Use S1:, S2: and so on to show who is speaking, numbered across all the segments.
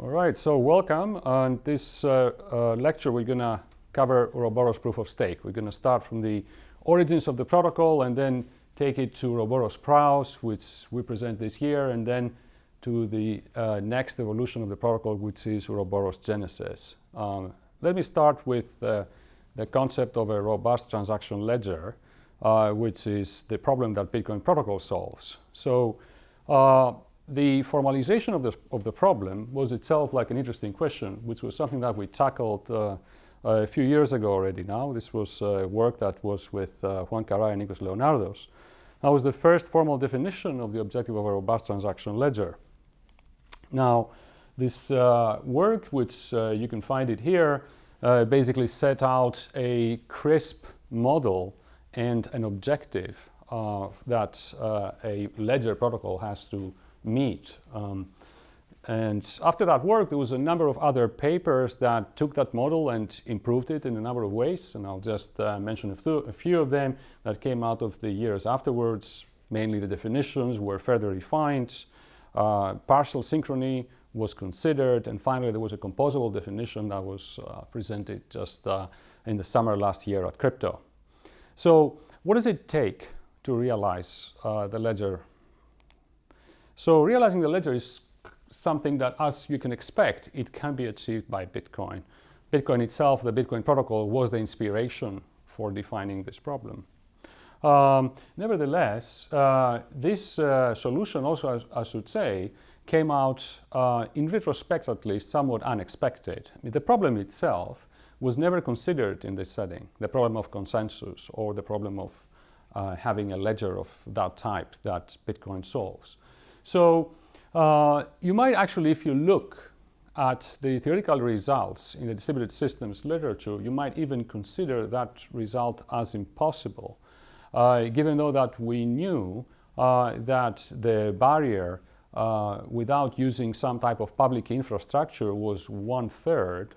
S1: All right, so welcome. On this uh, uh, lecture, we're going to cover Ouroboros proof of stake. We're going to start from the origins of the protocol and then take it to Ouroboros Praos, which we present this year, and then to the uh, next evolution of the protocol, which is Ouroboros Genesis. Um, let me start with uh, the concept of a robust transaction ledger, uh, which is the problem that Bitcoin protocol solves. So the formalization of the, of the problem was itself like an interesting question, which was something that we tackled uh, a few years ago already now. This was uh, work that was with uh, Juan Garay and Nikos Leonardos. That was the first formal definition of the objective of a robust transaction ledger. Now, this uh, work, which uh, you can find it here, uh, basically set out a crisp model and an objective that a ledger protocol has to meet. Um, and after that work, there was a number of other papers that took that model and improved it in a number of ways. And I'll just uh, mention a, a, few of them that came out of the years afterwards. Mainly the definitions were further refined. Uh, partial synchrony was considered. And finally, there was a composable definition that was uh, presented just uh, in the summer last year at Crypto. So what does it take to realize uh, the ledger so realizing the ledger is something that, as you can expect, it can be achieved by Bitcoin. Bitcoin itself, the Bitcoin protocol, was the inspiration for defining this problem. Um, nevertheless, uh, this uh, solution also, I, should say, came out, uh, in retrospect at least, somewhat unexpected. I mean, the problem itself was never considered in this setting, the problem of consensus or the problem of uh, having a ledger of that type that Bitcoin solves. So uh, you might actually, if you look at the theoretical results in the distributed systems literature, you might even consider that result as impossible, uh, given though that we knew uh, that the barrier uh, without using some type of public infrastructure was one-third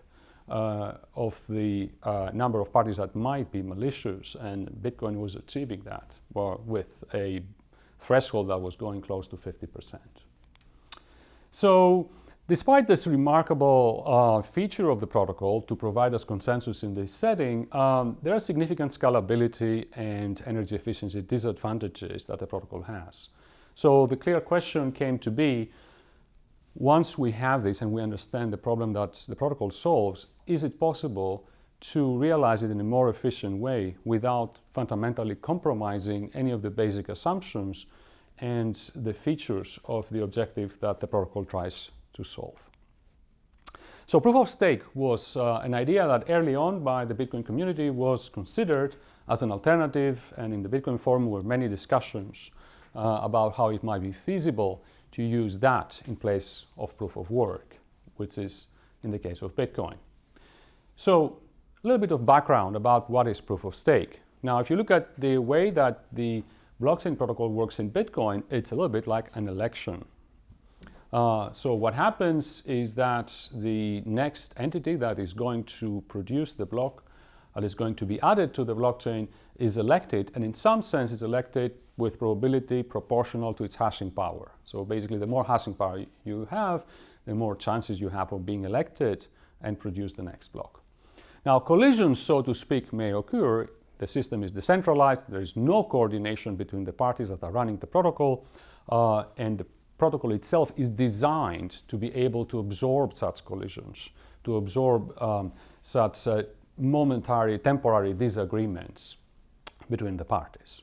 S1: uh, of the uh, number of parties that might be malicious, and Bitcoin was achieving that well, with a threshold that was going close to 50%. So despite this remarkable uh, feature of the protocol to provide us consensus in this setting, um, there are significant scalability and energy efficiency disadvantages that the protocol has. So the clear question came to be, once we have this and we understand the problem that the protocol solves, is it possible to realize it in a more efficient way without fundamentally compromising any of the basic assumptions and the features of the objective that the protocol tries to solve. So proof of stake was uh, an idea that early on by the Bitcoin community was considered as an alternative and in the Bitcoin forum were many discussions uh, about how it might be feasible to use that in place of proof of work, which is in the case of Bitcoin. So a little bit of background about what is proof of stake. Now, if you look at the way that the blockchain protocol works in Bitcoin, it's a little bit like an election. Uh, so what happens is that the next entity that is going to produce the block that is going to be added to the blockchain is elected and in some sense is elected with probability proportional to its hashing power. So basically the more hashing power you have, the more chances you have of being elected and produce the next block. Now collisions, so to speak, may occur. The system is decentralized. There is no coordination between the parties that are running the protocol. Uh, and the protocol itself is designed to be able to absorb such collisions, to absorb um, such uh, momentary, temporary disagreements between the parties.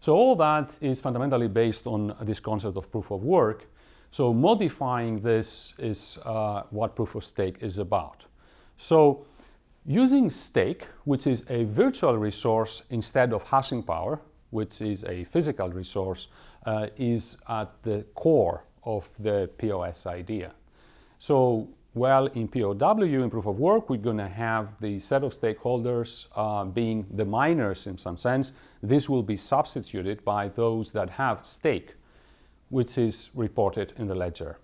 S1: So all that is fundamentally based on this concept of proof of work. So modifying this is uh, what proof of stake is about. So Using stake, which is a virtual resource instead of hashing power, which is a physical resource, uh, is at the core of the POS idea. So while in POW, in proof of work, we're going to have the set of stakeholders uh, being the miners in some sense. This will be substituted by those that have stake, which is reported in the ledger.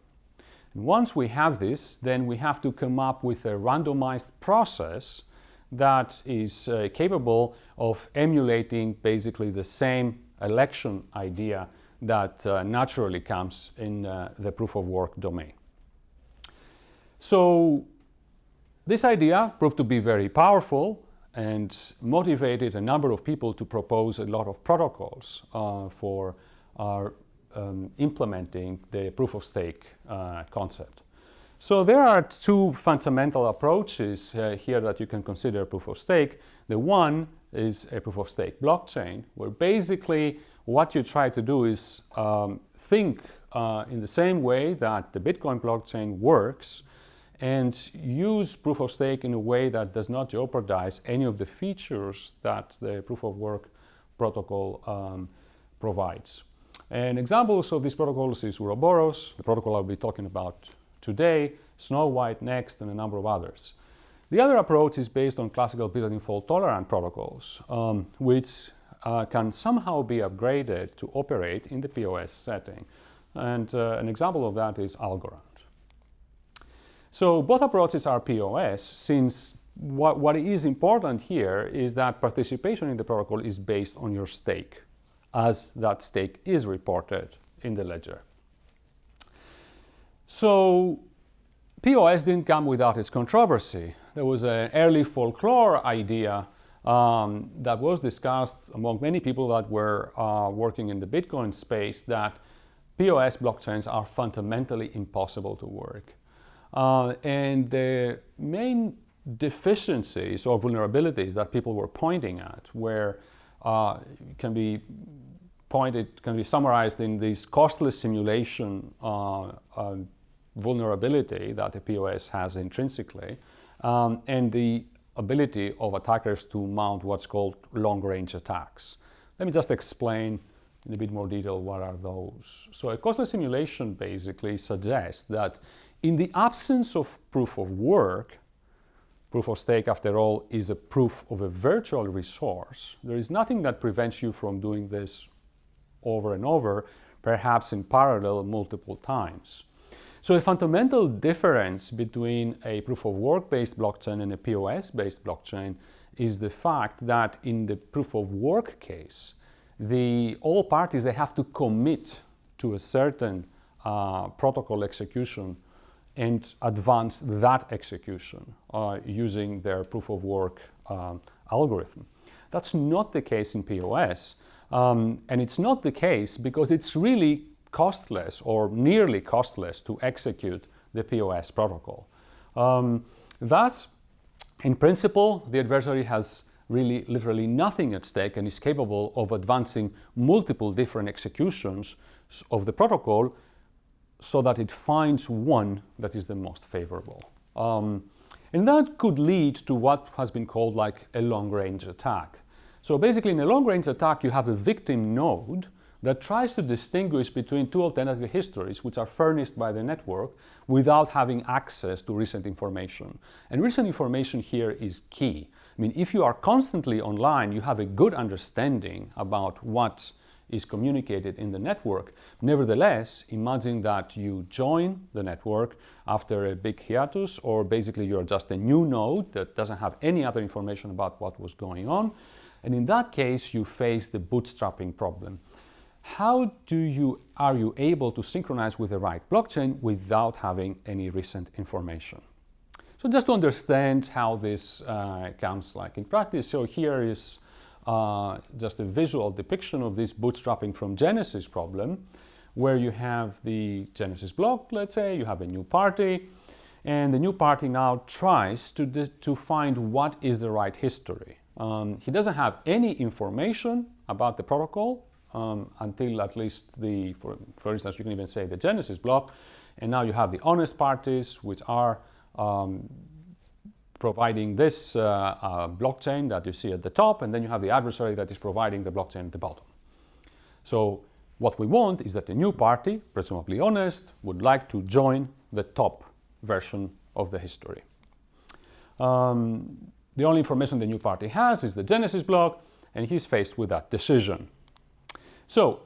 S1: And once we have this, then we have to come up with a randomized process that is uh, capable of emulating basically the same election idea that uh, naturally comes in uh, the proof of work domain. So this idea proved to be very powerful and motivated a number of people to propose a lot of protocols uh, for uh, um, implementing the proof of stake uh, concept. So there are two fundamental approaches uh, here that you can consider proof of stake. The one is a proof of stake blockchain, where basically what you try to do is um, think uh, in the same way that the Bitcoin blockchain works and use proof of stake in a way that does not jeopardize any of the features that the proof of work protocol um, provides. And examples of these protocols is Ouroboros, the protocol I'll be talking about today, Snow White Nxt, and a number of others. The other approach is based on classical Byzantine fault tolerant protocols, um, which uh, can somehow be upgraded to operate in the POS setting. And uh, an example of that is Algorand. So both approaches are POS, since what, what is important here is that participation in the protocol is based on your stake, as that stake is reported in the ledger. So POS didn't come without its controversy. There was an early folklore idea um, that was discussed among many people that were uh, working in the Bitcoin space that POS blockchains are fundamentally impossible to work. Uh, and the main deficiencies or vulnerabilities that people were pointing at were uh, can be pointed, can be summarized in this costless simulation uh, vulnerability that the POS has intrinsically, um, and the ability of attackers to mount what's called long-range attacks. Let me just explain in a bit more detail what are those. So a costless simulation basically suggests that in the absence of proof of work, proof of stake after all is a proof of a virtual resource, there is nothing that prevents you from doing this over and over, perhaps in parallel multiple times. So a fundamental difference between a proof of work based blockchain and a POS based blockchain is the fact that in the proof of work case, the all parties they have to commit to a certain uh, protocol execution and advance that execution uh, using their proof of work um, algorithm. That's not the case in POS. Um, and it's not the case because it's really costless or nearly costless to execute the POS protocol. Um, thus, in principle, the adversary has really literally nothing at stake and is capable of advancing multiple different executions of the protocol so that it finds one that is the most favorable. Um, and that could lead to what has been called like a long-range attack. So basically in a long-range attack you have a victim node that tries to distinguish between two alternative histories which are furnished by the network without having access to recent information. And recent information here is key. I mean, if you are constantly online, you have a good understanding about what is communicated in the network. Nevertheless, imagine that you join the network after a big hiatus or basically you're just a new node that doesn't have any other information about what was going on. And in that case, you face the bootstrapping problem how do you, are you able to synchronize with the right blockchain without having any recent information? So just to understand how this uh, comes like in practice, so here is uh, just a visual depiction of this bootstrapping from Genesis problem, where you have the Genesis block, let's say, you have a new party, and the new party now tries to, to find what is the right history. Um, he doesn't have any information about the protocol, um, until at least the, for, for instance, you can even say the Genesis block. And now you have the honest parties, which are um, providing this uh, uh, blockchain that you see at the top, and then you have the adversary that is providing the blockchain at the bottom. So what we want is that a new party, presumably honest, would like to join the top version of the history. Um, the only information the new party has is the Genesis block, and he's faced with that decision. So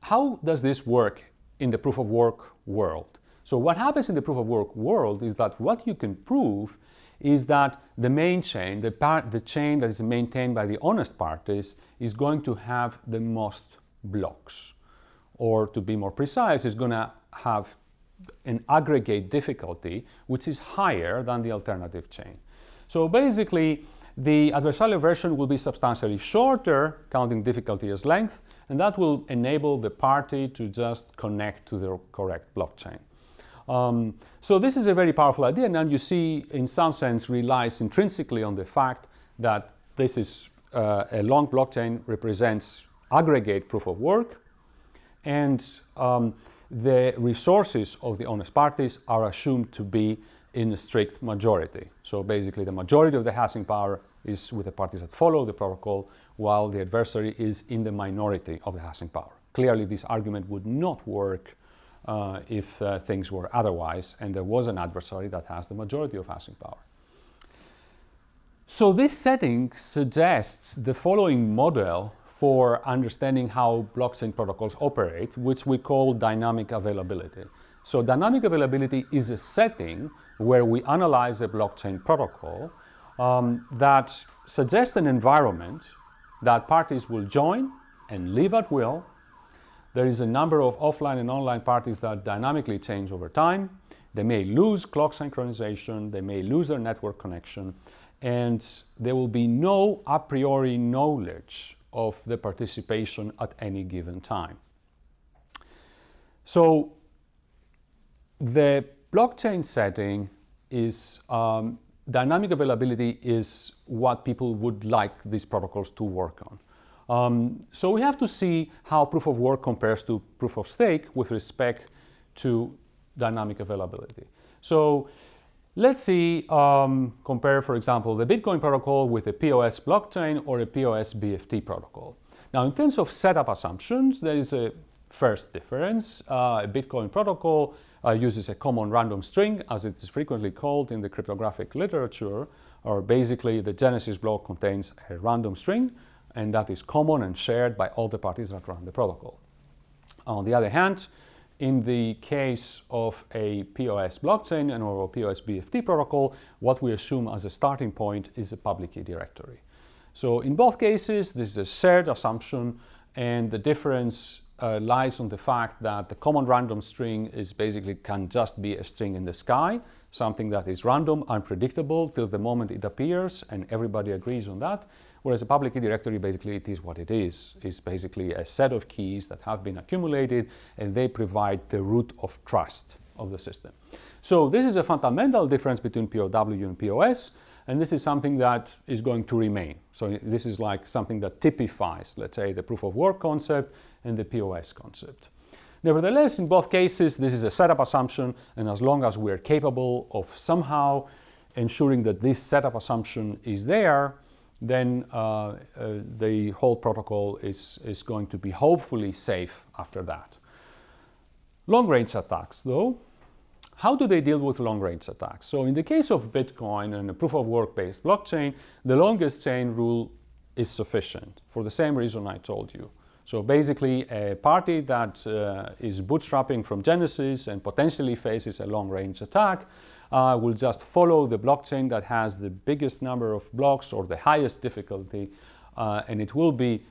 S1: how does this work in the proof of work world? So what happens in the proof of work world is that what you can prove is that the main chain, the, part, the chain that is maintained by the honest parties is going to have the most blocks. Or to be more precise, is going to have an aggregate difficulty which is higher than the alternative chain. So basically, the adversarial version will be substantially shorter, counting difficulty as length, and that will enable the party to just connect to the correct blockchain. Um, so this is a very powerful idea, and you see, in some sense, relies intrinsically on the fact that this is uh, a long blockchain represents aggregate proof of work, and um, the resources of the honest parties are assumed to be in a strict majority. So basically the majority of the hashing power is with the parties that follow the protocol, while the adversary is in the minority of the hashing power. Clearly this argument would not work uh, if uh, things were otherwise and there was an adversary that has the majority of hashing power. So this setting suggests the following model for understanding how blockchain protocols operate, which we call dynamic availability. So dynamic availability is a setting where we analyze a blockchain protocol um, that suggests an environment that parties will join and leave at will. There is a number of offline and online parties that dynamically change over time. They may lose clock synchronization, they may lose their network connection, and there will be no a priori knowledge of the participation at any given time. So the blockchain setting is um, dynamic availability is what people would like these protocols to work on. Um, so we have to see how proof of work compares to proof of stake with respect to dynamic availability. So let's see, um, compare, for example, the Bitcoin protocol with a POS blockchain or a POS BFT protocol. Now, in terms of setup assumptions, there is a first difference. Uh, a Bitcoin protocol uh, uses a common random string, as it is frequently called in the cryptographic literature, or basically the Genesis block contains a random string, and that is common and shared by all the parties that run the protocol. On the other hand, in the case of a POS blockchain and or a POS BFT protocol, what we assume as a starting point is a public key directory. So in both cases, this is a shared assumption and the difference uh, lies on the fact that the common random string is basically can just be a string in the sky, something that is random, unpredictable till the moment it appears and everybody agrees on that. Whereas a public key directory, basically it is what it is. It's basically a set of keys that have been accumulated and they provide the root of trust of the system. So this is a fundamental difference between POW and POS and this is something that is going to remain. So this is like something that typifies, let's say, the proof of work concept and the POS concept. Nevertheless, in both cases, this is a setup assumption, and as long as we're capable of somehow ensuring that this setup assumption is there, then uh, uh, the whole protocol is, is going to be hopefully safe after that. Long-range attacks, though, how do they deal with long-range attacks? So in the case of Bitcoin and a proof-of-work-based blockchain, the longest chain rule is sufficient for the same reason I told you. So basically a party that uh, is bootstrapping from Genesis and potentially faces a long-range attack uh, will just follow the blockchain that has the biggest number of blocks or the highest difficulty uh, and it will be,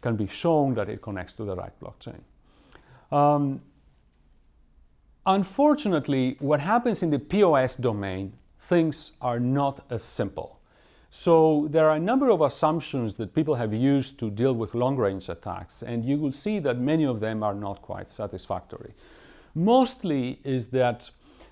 S1: can be shown that it connects to the right blockchain. Um, unfortunately, what happens in the POS domain, things are not as simple. So there are a number of assumptions that people have used to deal with long-range attacks, and you will see that many of them are not quite satisfactory. Mostly is that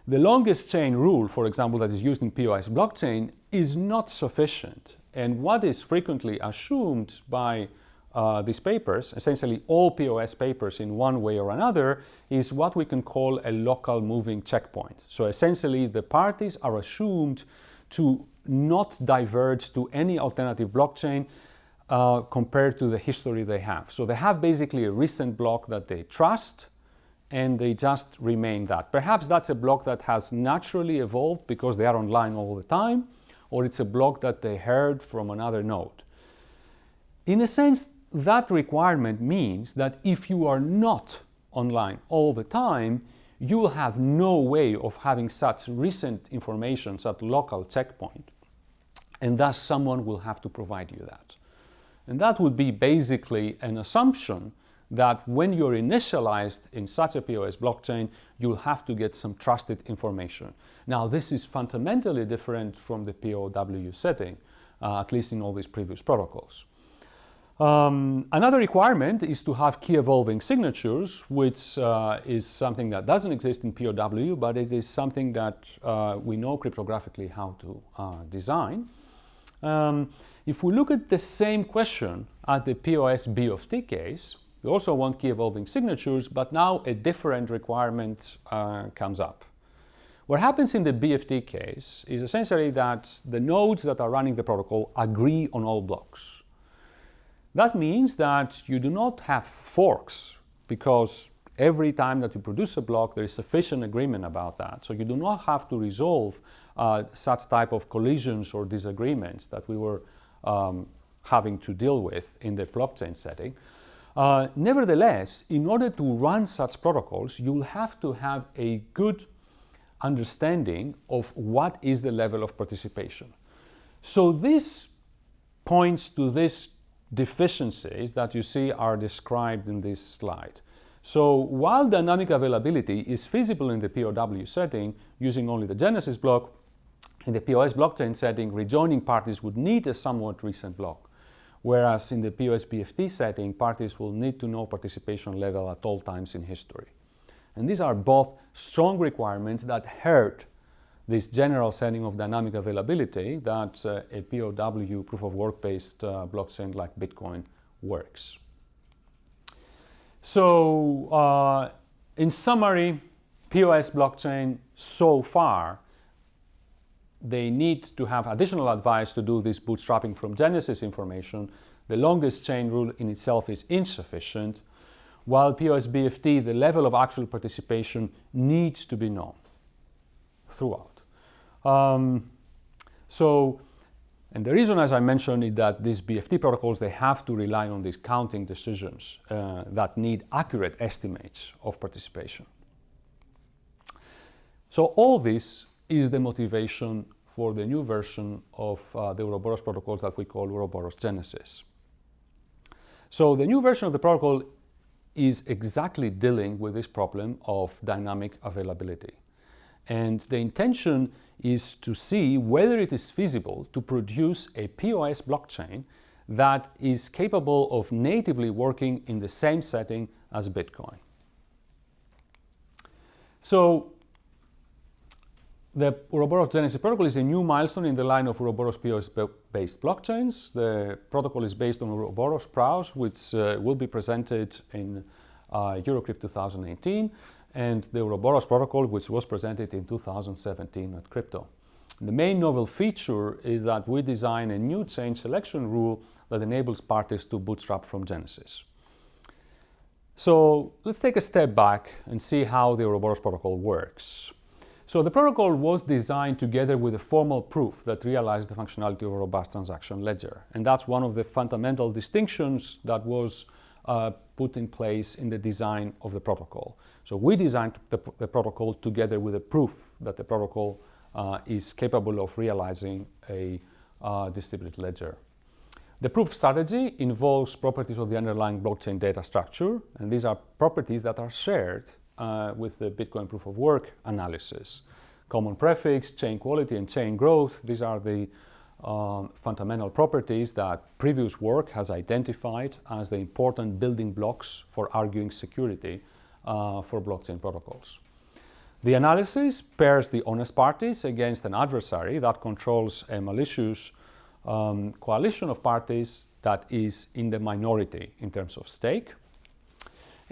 S1: the longest chain rule, for example, that is used in POS blockchain is not sufficient. And what is frequently assumed by uh, these papers, essentially all POS papers in one way or another, is what we can call a local moving checkpoint. So essentially the parties are assumed to not diverge to any alternative blockchain uh, compared to the history they have. So they have basically a recent block that they trust and they just remain that. Perhaps that's a block that has naturally evolved because they are online all the time, or it's a block that they heard from another node. In a sense, that requirement means that if you are not online all the time, you will have no way of having such recent information, such local checkpoint. And thus someone will have to provide you that. And that would be basically an assumption that when you're initialized in such a POS blockchain, you'll have to get some trusted information. Now, this is fundamentally different from the POW setting, uh, at least in all these previous protocols. Um, another requirement is to have key evolving signatures, which uh, is something that doesn't exist in POW, but it is something that uh, we know cryptographically how to uh, design. Um, if we look at the same question at the POS BFT case, we also want key evolving signatures, but now a different requirement uh, comes up. What happens in the BFT case is essentially that the nodes that are running the protocol agree on all blocks. That means that you do not have forks because every time that you produce a block there is sufficient agreement about that. So you do not have to resolve uh, such type of collisions or disagreements that we were um, having to deal with in the blockchain setting. Uh, nevertheless, in order to run such protocols, you'll have to have a good understanding of what is the level of participation. So this points to these deficiencies that you see are described in this slide. So while dynamic availability is feasible in the POW setting using only the genesis block, in the POS blockchain setting, rejoining parties would need a somewhat recent block. Whereas in the POS BFT setting, parties will need to know participation level at all times in history. And these are both strong requirements that hurt this general setting of dynamic availability that uh, a POW proof of work based uh, blockchain like Bitcoin works. So uh, in summary, POS blockchain so far they need to have additional advice to do this bootstrapping from Genesis information. The longest chain rule in itself is insufficient, while POSBFT, the level of actual participation needs to be known throughout. Um, so, and the reason, as I mentioned, is that these BFT protocols, they have to rely on these counting decisions uh, that need accurate estimates of participation. So all this is the motivation for the new version of uh, the Ouroboros protocols that we call Ouroboros Genesis. So the new version of the protocol is exactly dealing with this problem of dynamic availability. And the intention is to see whether it is feasible to produce a POS blockchain that is capable of natively working in the same setting as Bitcoin. So the Ouroboros Genesis protocol is a new milestone in the line of Ouroboros POS-based blockchains. The protocol is based on Ouroboros PRAOS, which uh, will be presented in uh, Eurocrypt 2018, and the Ouroboros protocol, which was presented in 2017 at Crypto. The main novel feature is that we design a new chain selection rule that enables parties to bootstrap from Genesis. So let's take a step back and see how the Ouroboros protocol works. So the protocol was designed together with a formal proof that realized the functionality of a robust transaction ledger. And that's one of the fundamental distinctions that was uh, put in place in the design of the protocol. So we designed the, the protocol together with a proof that the protocol uh, is capable of realizing a uh, distributed ledger. The proof strategy involves properties of the underlying blockchain data structure, and these are properties that are shared uh, with the Bitcoin proof of work analysis. Common prefix, chain quality, and chain growth, these are the um, fundamental properties that previous work has identified as the important building blocks for arguing security uh, for blockchain protocols. The analysis pairs the honest parties against an adversary that controls a malicious um, coalition of parties that is in the minority in terms of stake.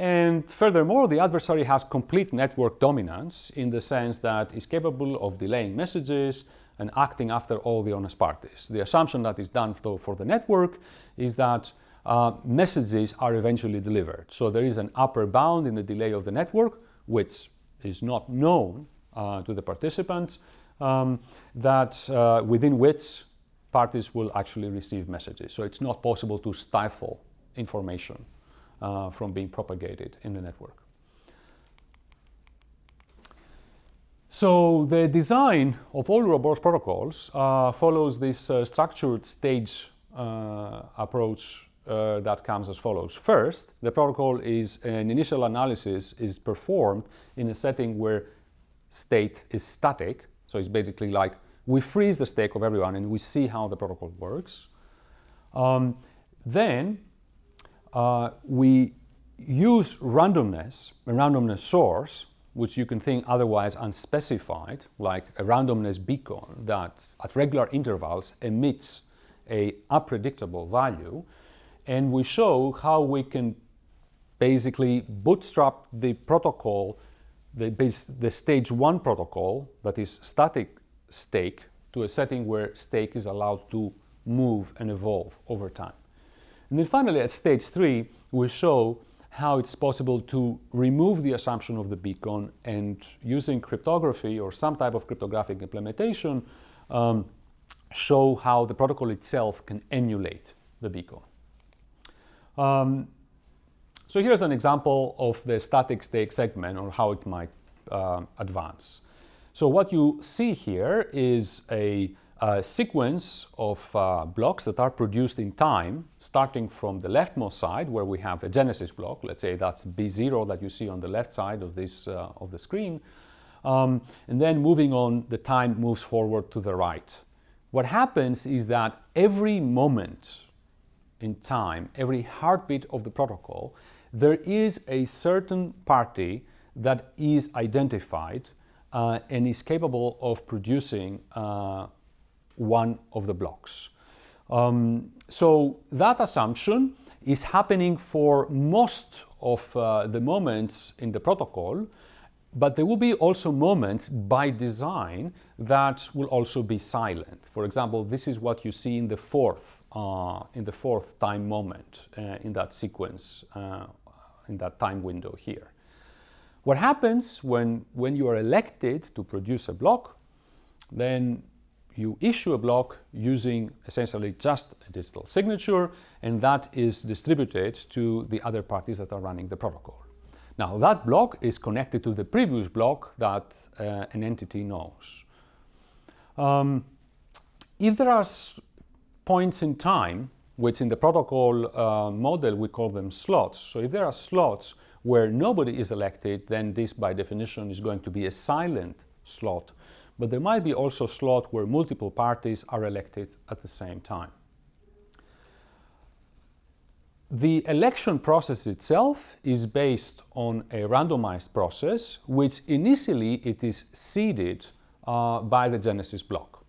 S1: And furthermore, the adversary has complete network dominance in the sense that is capable of delaying messages and acting after all the honest parties. The assumption that is done for the network is that uh, messages are eventually delivered. So there is an upper bound in the delay of the network, which is not known uh, to the participants, um, that uh, within which parties will actually receive messages. So it's not possible to stifle information uh, from being propagated in the network. So the design of all Ouroboros protocols uh, follows this uh, structured stage uh, approach uh, that comes as follows. First, the protocol is an initial analysis is performed in a setting where state is static. So it's basically like we freeze the state of everyone and we see how the protocol works. Um, then uh, we use randomness, a randomness source, which you can think otherwise unspecified, like a randomness beacon that at regular intervals emits a unpredictable value. And we show how we can basically bootstrap the protocol, the, base, the stage one protocol, that is static stake, to a setting where stake is allowed to move and evolve over time. And then finally, at stage three, we show how it's possible to remove the assumption of the beacon and using cryptography or some type of cryptographic implementation, um, show how the protocol itself can emulate the beacon. Um, so here's an example of the static stake segment or how it might uh, advance. So what you see here is a a sequence of uh, blocks that are produced in time, starting from the leftmost side where we have a genesis block, let's say that's B0 that you see on the left side of, this, uh, of the screen, um, and then moving on, the time moves forward to the right. What happens is that every moment in time, every heartbeat of the protocol, there is a certain party that is identified uh, and is capable of producing uh, one of the blocks. Um, so that assumption is happening for most of uh, the moments in the protocol, but there will be also moments by design that will also be silent. For example, this is what you see in the fourth, uh, in the fourth time moment uh, in that sequence, uh, in that time window here. What happens when, when you are elected to produce a block, then you issue a block using essentially just a digital signature, and that is distributed to the other parties that are running the protocol. Now, that block is connected to the previous block that uh, an entity knows. Um, if there are points in time, which in the protocol uh, model we call them slots, so if there are slots where nobody is elected, then this by definition is going to be a silent slot but there might be also slot where multiple parties are elected at the same time. The election process itself is based on a randomized process, which initially it is seeded uh, by the Genesis block.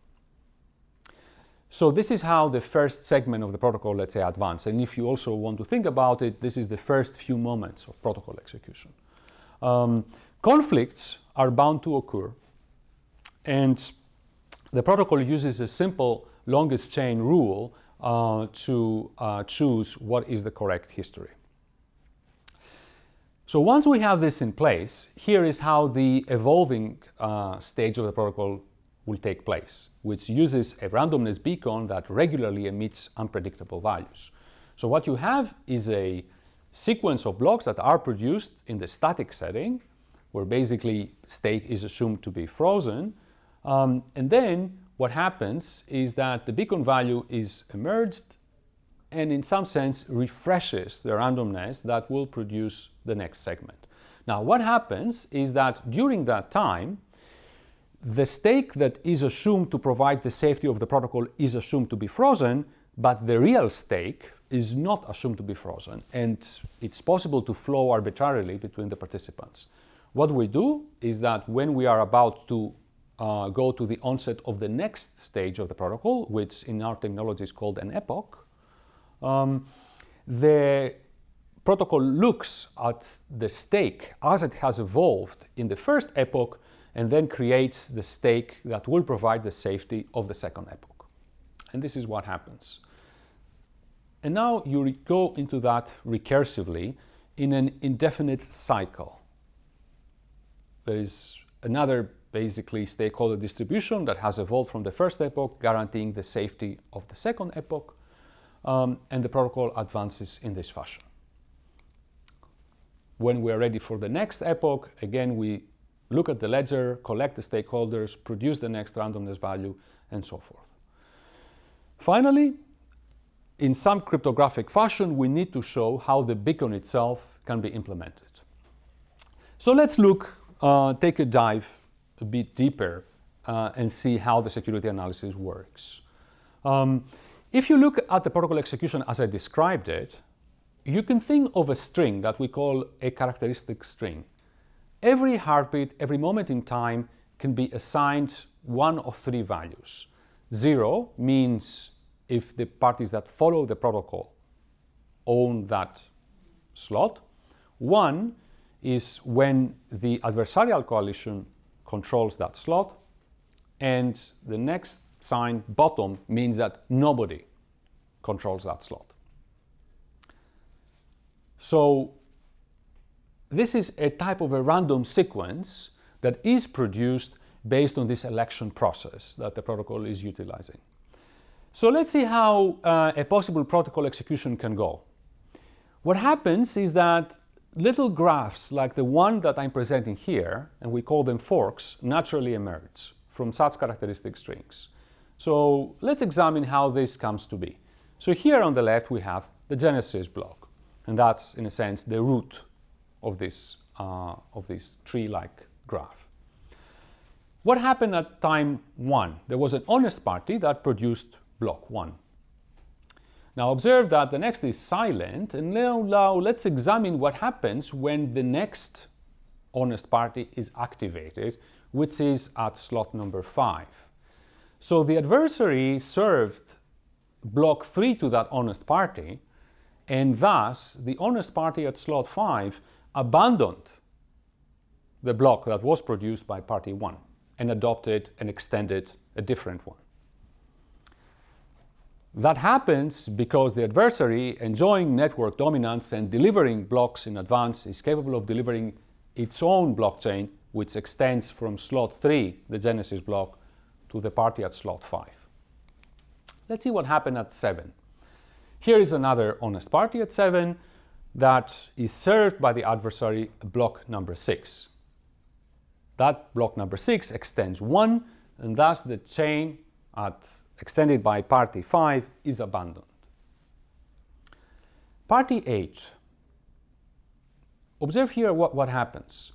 S1: So this is how the first segment of the protocol, let's say, advances. And if you also want to think about it, this is the first few moments of protocol execution. Um, conflicts are bound to occur and the protocol uses a simple longest chain rule uh, to uh, choose what is the correct history. So once we have this in place, here is how the evolving uh, stage of the protocol will take place, which uses a randomness beacon that regularly emits unpredictable values. So what you have is a sequence of blocks that are produced in the static setting, where basically state is assumed to be frozen, um, and then what happens is that the beacon value is emerged and in some sense refreshes the randomness that will produce the next segment. Now what happens is that during that time, the stake that is assumed to provide the safety of the protocol is assumed to be frozen, but the real stake is not assumed to be frozen and it's possible to flow arbitrarily between the participants. What we do is that when we are about to uh, go to the onset of the next stage of the protocol, which in our technology is called an epoch, um, the protocol looks at the stake as it has evolved in the first epoch and then creates the stake that will provide the safety of the second epoch. And this is what happens. And now you go into that recursively in an indefinite cycle. There is another basically stakeholder distribution that has evolved from the first epoch, guaranteeing the safety of the second epoch, um, and the protocol advances in this fashion. When we are ready for the next epoch, again, we look at the ledger, collect the stakeholders, produce the next randomness value, and so forth. Finally, in some cryptographic fashion, we need to show how the beacon itself can be implemented. So let's look, uh, take a dive a bit deeper uh, and see how the security analysis works. Um, if you look at the protocol execution as I described it, you can think of a string that we call a characteristic string. Every heartbeat, every moment in time can be assigned one of three values. Zero means if the parties that follow the protocol own that slot. One is when the adversarial coalition controls that slot. And the next sign, bottom, means that nobody controls that slot. So this is a type of a random sequence that is produced based on this election process that the protocol is utilizing. So let's see how uh, a possible protocol execution can go. What happens is that little graphs like the one that I'm presenting here, and we call them forks, naturally emerge from such characteristic strings. So let's examine how this comes to be. So here on the left we have the genesis block. And that's, in a sense, the root of this, uh, of this tree-like graph. What happened at time 1? There was an honest party that produced block 1. Now observe that the next is silent, and now, now let's examine what happens when the next honest party is activated, which is at slot number 5. So the adversary served block 3 to that honest party, and thus the honest party at slot 5 abandoned the block that was produced by party 1 and adopted and extended a different one. That happens because the adversary, enjoying network dominance and delivering blocks in advance, is capable of delivering its own blockchain, which extends from slot 3, the genesis block, to the party at slot 5. Let's see what happened at 7. Here is another honest party at 7 that is served by the adversary block number 6. That block number 6 extends 1 and thus the chain at extended by party 5 is abandoned. Party 8. Observe here what, what happens.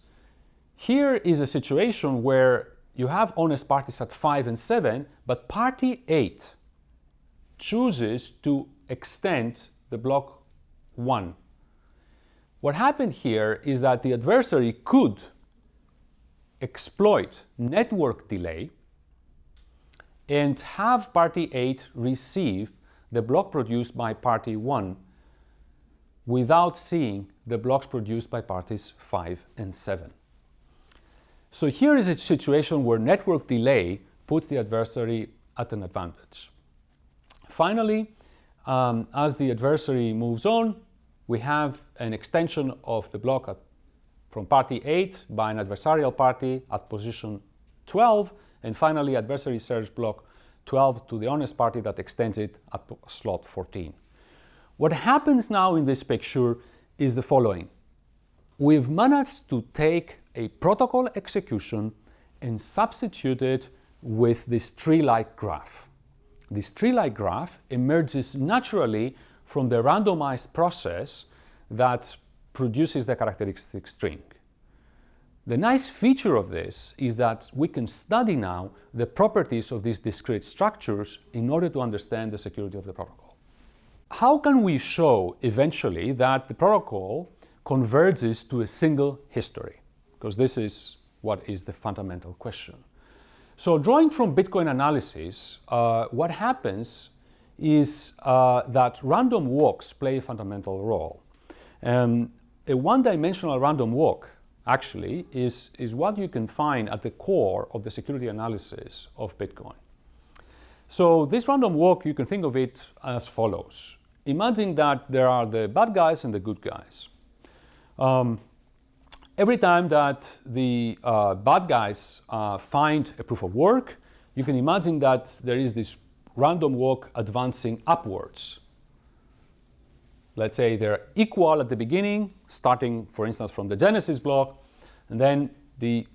S1: Here is a situation where you have honest parties at 5 and 7, but party 8 chooses to extend the block 1. What happened here is that the adversary could exploit network delay and have party 8 receive the block produced by party 1 without seeing the blocks produced by parties 5 and 7. So here is a situation where network delay puts the adversary at an advantage. Finally, um, as the adversary moves on, we have an extension of the block at, from party 8 by an adversarial party at position 12, and finally adversary serves block 12 to the honest party that extends it at slot 14. What happens now in this picture is the following. We've managed to take a protocol execution and substitute it with this tree-like graph. This tree-like graph emerges naturally from the randomized process that produces the characteristic string. The nice feature of this is that we can study now the properties of these discrete structures in order to understand the security of the protocol. How can we show eventually that the protocol converges to a single history? Because this is what is the fundamental question. So drawing from Bitcoin analysis, uh, what happens is uh, that random walks play a fundamental role. Um, a one-dimensional random walk actually is, is what you can find at the core of the security analysis of Bitcoin. So this random walk, you can think of it as follows. Imagine that there are the bad guys and the good guys. Um, Every time that the uh, bad guys uh, find a proof of work, you can imagine that there is this random walk advancing upwards. Let's say they're equal at the beginning, starting, for instance, from the genesis block, and then the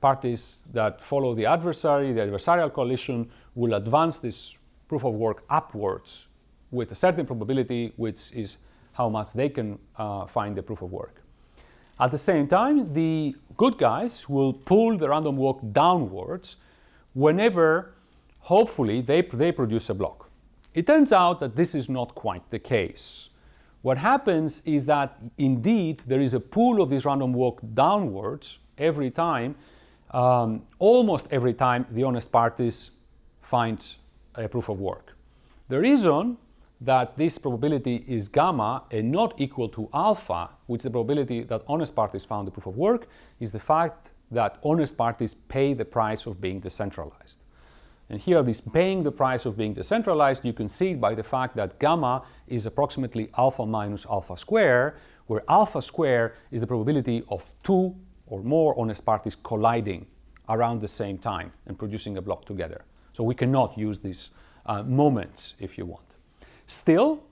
S1: parties that follow the adversary, the adversarial coalition, will advance this proof of work upwards with a certain probability, which is how much they can uh, find the proof of work. At the same time, the good guys will pull the random walk downwards whenever, hopefully, they, they produce a block. It turns out that this is not quite the case. What happens is that indeed there is a pull of this random walk downwards every time, um, almost every time the honest parties find a proof of work. The reason that this probability is gamma and not equal to alpha, which is the probability that honest parties found the proof of work, is the fact that honest parties pay the price of being decentralized. And here, this paying the price of being decentralized, you can see by the fact that gamma is approximately alpha minus alpha square, where alpha square is the probability of two or more honest parties colliding around the same time and producing a block together. So we cannot use these uh, moments if you want. Still,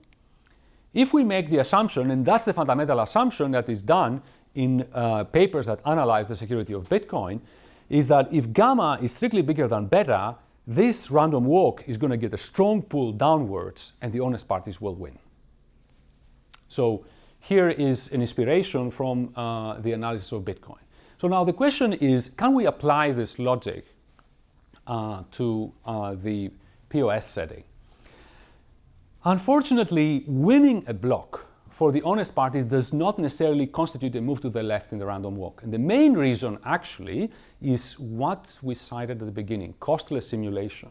S1: if we make the assumption, and that's the fundamental assumption that is done in uh, papers that analyze the security of Bitcoin, is that if gamma is strictly bigger than beta, this random walk is going to get a strong pull downwards and the honest parties will win. So here is an inspiration from uh, the analysis of Bitcoin. So now the question is, can we apply this logic uh, to uh, the POS setting? Unfortunately, winning a block for the honest parties does not necessarily constitute a move to the left in the random walk. And the main reason actually is what we cited at the beginning, costless simulation.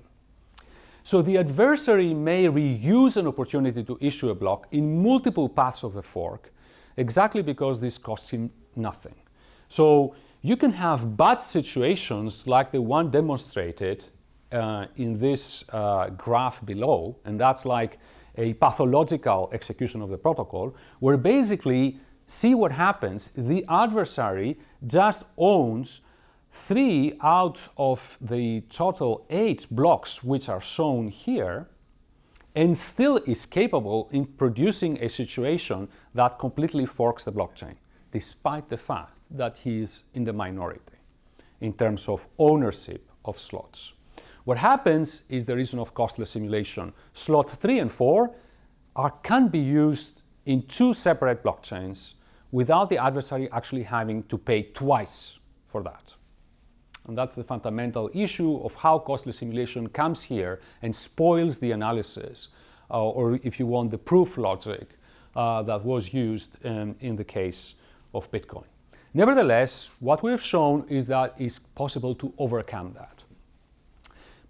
S1: So the adversary may reuse an opportunity to issue a block in multiple paths of the fork exactly because this costs him nothing. So you can have bad situations like the one demonstrated uh, in this uh, graph below, and that's like a pathological execution of the protocol, where basically, see what happens, the adversary just owns three out of the total eight blocks which are shown here, and still is capable in producing a situation that completely forks the blockchain, despite the fact that he is in the minority in terms of ownership of slots. What happens is the reason of costless simulation. Slot 3 and 4 are, can be used in two separate blockchains without the adversary actually having to pay twice for that. And that's the fundamental issue of how costless simulation comes here and spoils the analysis, uh, or if you want, the proof logic uh, that was used um, in the case of Bitcoin. Nevertheless, what we've shown is that it's possible to overcome that.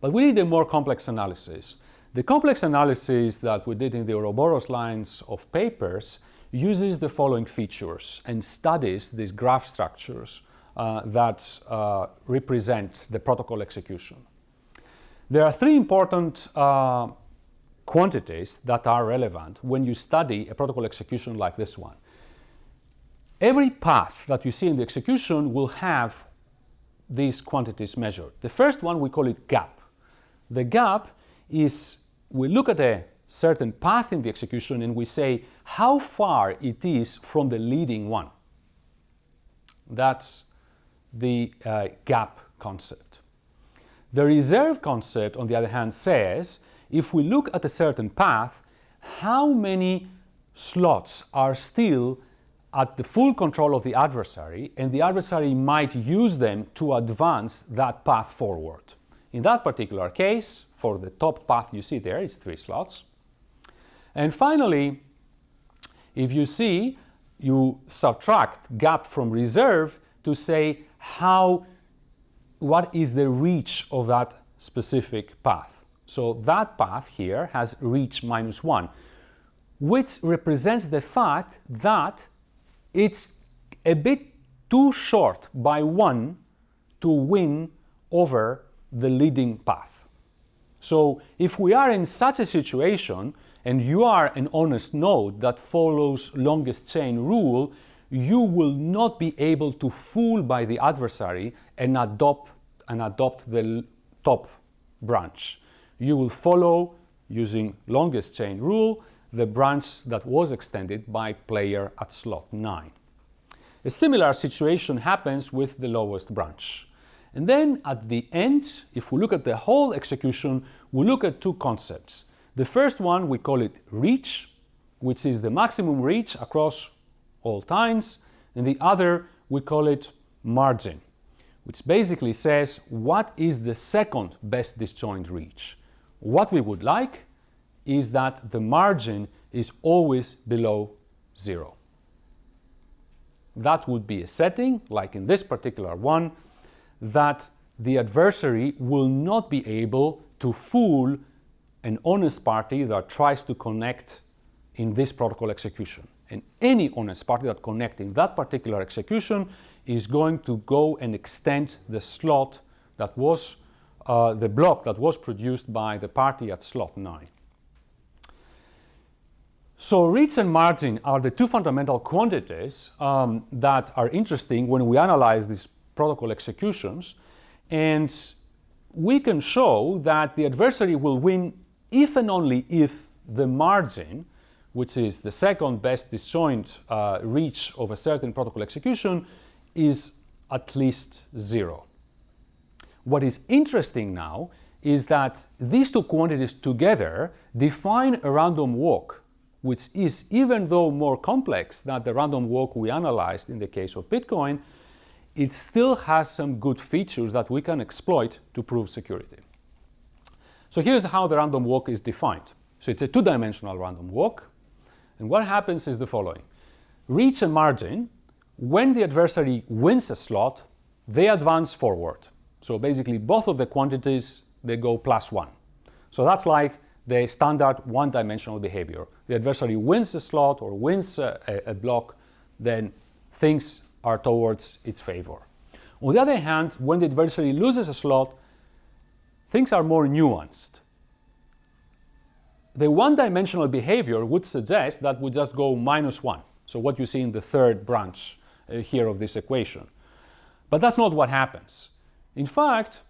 S1: But we need a more complex analysis. The complex analysis that we did in the Ouroboros lines of papers uses the following features and studies these graph structures uh, that uh, represent the protocol execution. There are three important uh, quantities that are relevant when you study a protocol execution like this one. Every path that you see in the execution will have these quantities measured. The first one, we call it gap. The gap is we look at a certain path in the execution and we say how far it is from the leading one. That's the uh, gap concept. The reserve concept, on the other hand, says if we look at a certain path, how many slots are still at the full control of the adversary and the adversary might use them to advance that path forward. In that particular case, for the top path you see there, it's three slots. And finally, if you see, you subtract gap from reserve to say how, what is the reach of that specific path. So that path here has reach minus one, which represents the fact that it's a bit too short by one to win over the leading path. So if we are in such a situation and you are an honest node that follows longest chain rule, you will not be able to fool by the adversary and adopt, and adopt the top branch. You will follow, using longest chain rule, the branch that was extended by player at slot 9. A similar situation happens with the lowest branch. And then at the end, if we look at the whole execution, we look at two concepts. The first one, we call it reach, which is the maximum reach across all times, and the other, we call it margin, which basically says what is the second best disjoint reach. What we would like is that the margin is always below zero. That would be a setting, like in this particular one, that the adversary will not be able to fool an honest party that tries to connect in this protocol execution. And any honest party that connects in that particular execution is going to go and extend the slot that was, uh, the block that was produced by the party at slot 9. So reach and margin are the two fundamental quantities um, that are interesting when we analyze these protocol executions. And we can show that the adversary will win if and only if the margin, which is the second best disjoint uh, reach of a certain protocol execution, is at least zero. What is interesting now is that these two quantities together define a random walk which is, even though more complex than the random walk we analyzed in the case of Bitcoin, it still has some good features that we can exploit to prove security. So here's how the random walk is defined. So it's a two-dimensional random walk. And what happens is the following. Reach a margin, when the adversary wins a slot, they advance forward. So basically both of the quantities, they go plus one. So that's like the standard one-dimensional behavior. The adversary wins a slot or wins a, a, block, then things are towards its favor. On the other hand, when the adversary loses a slot, things are more nuanced. The one-dimensional behavior would suggest that we just go minus one. So what you see in the third branch uh, here of this equation. But that's not what happens. In fact,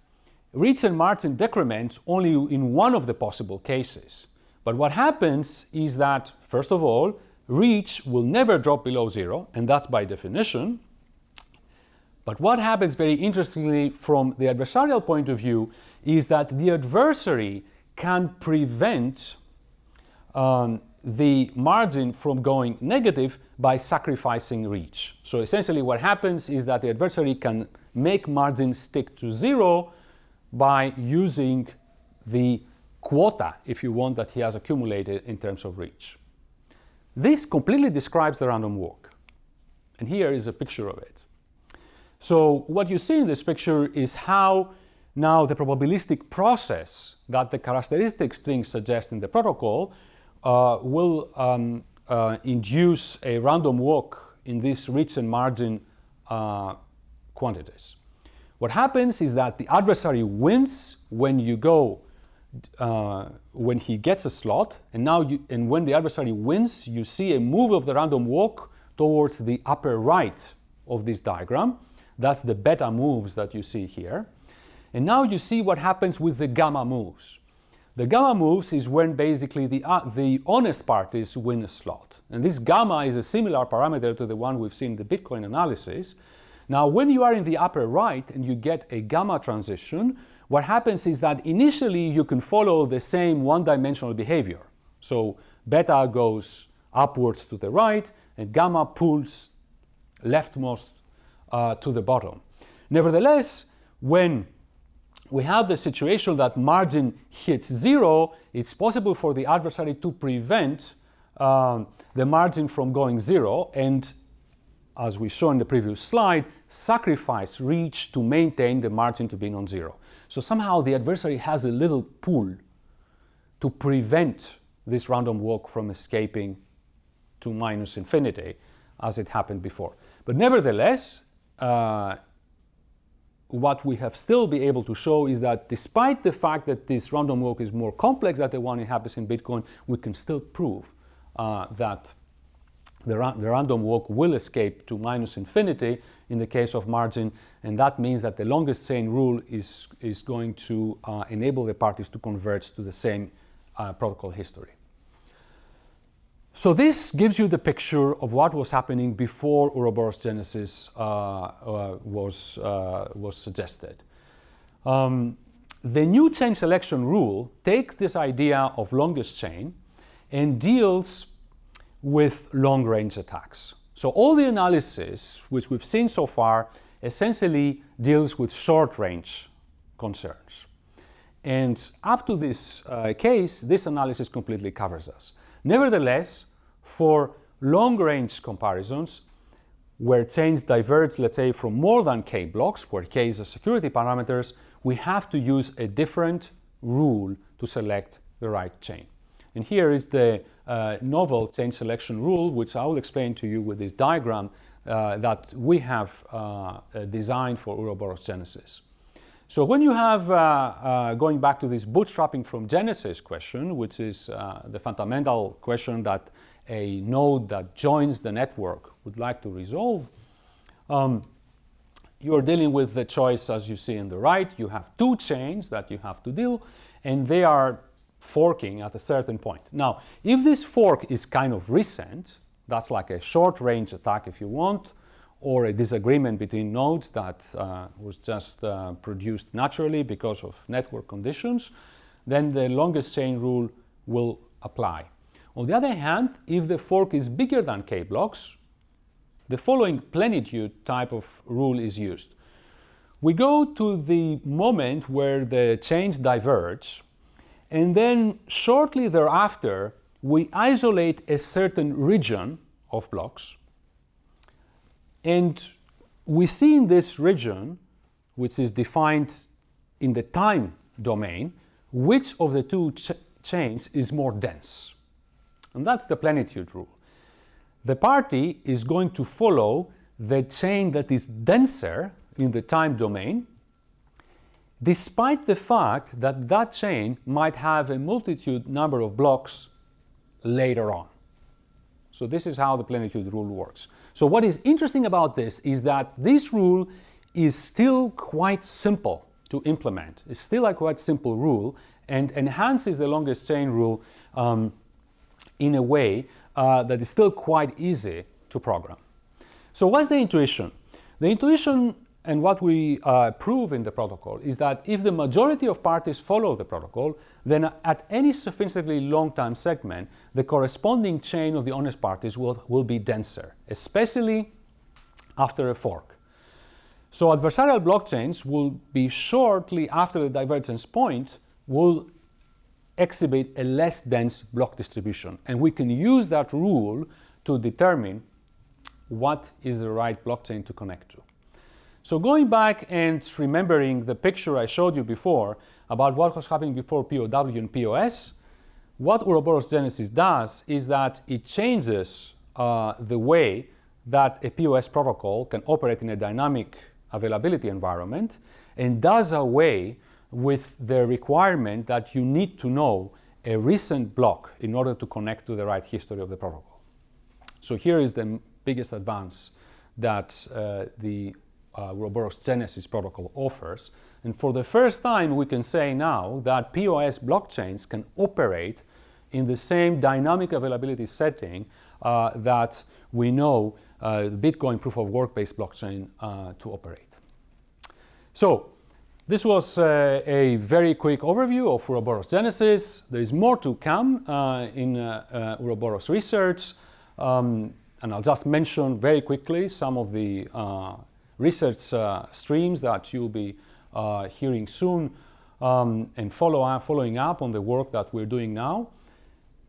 S1: Reach and margin decrements only in one of the possible cases. But what happens is that, first of all, reach will never drop below zero, and that's by definition. But what happens very interestingly from the adversarial point of view is that the adversary can prevent um, the margin from going negative by sacrificing reach. So essentially what happens is that the adversary can make margin stick to zero by using the quota, if you want, that he has accumulated in terms of reach. This completely describes the random walk. And here is a picture of it. So what you see in this picture is how now the probabilistic process that the characteristic string suggests in the protocol uh, will um, uh, induce a random walk in these reach and margin uh, quantities. What happens is that the adversary wins when you go, uh, when he gets a slot, and now you, and when the adversary wins, you see a move of the random walk towards the upper right of this diagram. That's the beta moves that you see here. And now you see what happens with the gamma moves. The gamma moves is when basically the, uh, the honest parties win a slot. And this gamma is a similar parameter to the one we've seen in the Bitcoin analysis. Now, when you are in the upper right and you get a gamma transition, what happens is that initially you can follow the same one-dimensional behavior. So beta goes upwards to the right and gamma pulls leftmost uh, to the bottom. Nevertheless, when we have the situation that margin hits zero, it's possible for the adversary to prevent um, the margin from going zero and as we saw in the previous slide, sacrifice reach to maintain the margin to be non-zero. So somehow the adversary has a little pull to prevent this random walk from escaping to minus infinity as it happened before. But nevertheless, uh, what we have still be able to show is that despite the fact that this random walk is more complex than the one it happens in Bitcoin, we can still prove uh, that the, ra the random walk will escape to minus infinity in the case of margin, and that means that the longest chain rule is, is going to uh, enable the parties to converge to the same uh, protocol history. So this gives you the picture of what was happening before Ouroboros Genesis uh, uh was, uh, was suggested. Um, the new chain selection rule takes this idea of longest chain and deals with long-range attacks. So all the analysis which we've seen so far essentially deals with short-range concerns. And up to this uh, case, this analysis completely covers us. Nevertheless, for long-range comparisons, where chains diverge, let's say, from more than k blocks, where k is a security parameters, we have to use a different rule to select the right chain. And here is the novel chain selection rule, which I will explain to you with this diagram uh, that we have uh, uh designed for Ouroboros Genesis. So when you have, uh, uh, going back to this bootstrapping from Genesis question, which is the fundamental question that a node that joins the network would like to resolve, um, you're dealing with the choice as you see in the right. You have two chains that you have to deal, and they are forking at a certain point. Now, if this fork is kind of recent, that's like a short-range attack if you want, or a disagreement between nodes that uh, was just uh, produced naturally because of network conditions, then the longest chain rule will apply. On the other hand, if the fork is bigger than k blocks, the following plenitude type of rule is used. We go to the moment where the chains diverge, and then shortly thereafter, we isolate a certain region of blocks, and we see in this region, which is defined in the time domain, which of the two ch chains is more dense. And that's the plenitude rule the party is going to follow the chain that is denser in the time domain, despite the fact that that chain might have a multitude number of blocks later on. So this is how the plenitude rule works. So what is interesting about this is that this rule is still quite simple to implement. It's still a quite simple rule and enhances the longest chain rule um, in a way uh, that is still quite easy to program. So what's the intuition? The intuition and what we uh, prove in the protocol is that if the majority of parties follow the protocol, then at any sufficiently long time segment, the corresponding chain of the honest parties will, will be denser, especially after a fork. So adversarial blockchains will be shortly after the divergence point will exhibit a less dense block distribution. And we can use that rule to determine what is the right blockchain to connect to. So going back and remembering the picture I showed you before about what was happening before POW and POS, what Ouroboros Genesis does is that it changes uh, the way that a POS protocol can operate in a dynamic availability environment and does away with the requirement that you need to know a recent block in order to connect to the right history of the protocol. So here is the biggest advance that uh, the uh, Genesis protocol offers. And for the first time, we can say now that POS blockchains can operate in the same dynamic availability setting uh, that we know uh, Bitcoin proof of work-based blockchain uh, to operate. So this was uh, a very quick overview of Ouroboros Genesis. There is more to come uh, in uh, uh research. Um, and I'll just mention very quickly some of the uh, research uh, streams that you'll be hearing soon um, and follow up, following up on the work that we're doing now.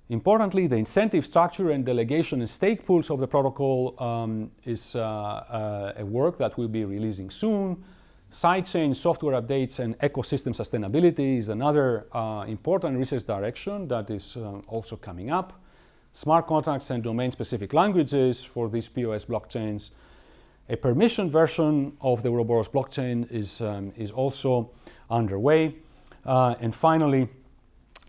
S1: Importantly, the incentive structure and delegation and stake pools of the protocol um, is a work that we'll be releasing soon. Sidechain software updates and ecosystem sustainability is another uh, important research direction that is also coming up. Smart contracts and domain-specific languages for these POS blockchains. A permission version of the Ouroboros blockchain is, um, is also underway. Uh, and finally,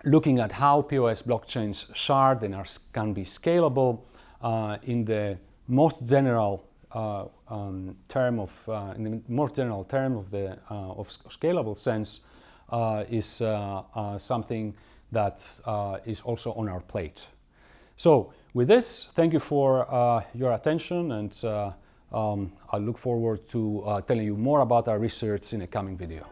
S1: looking at how POS blockchains shard and are, can be scalable uh, in the most general uh, um, term of, uh, in the more general term of the uh, of scalable sense, is something that is also on our plate. So with this, thank you for your attention and um, I look forward to uh, telling you more about our research in a coming video.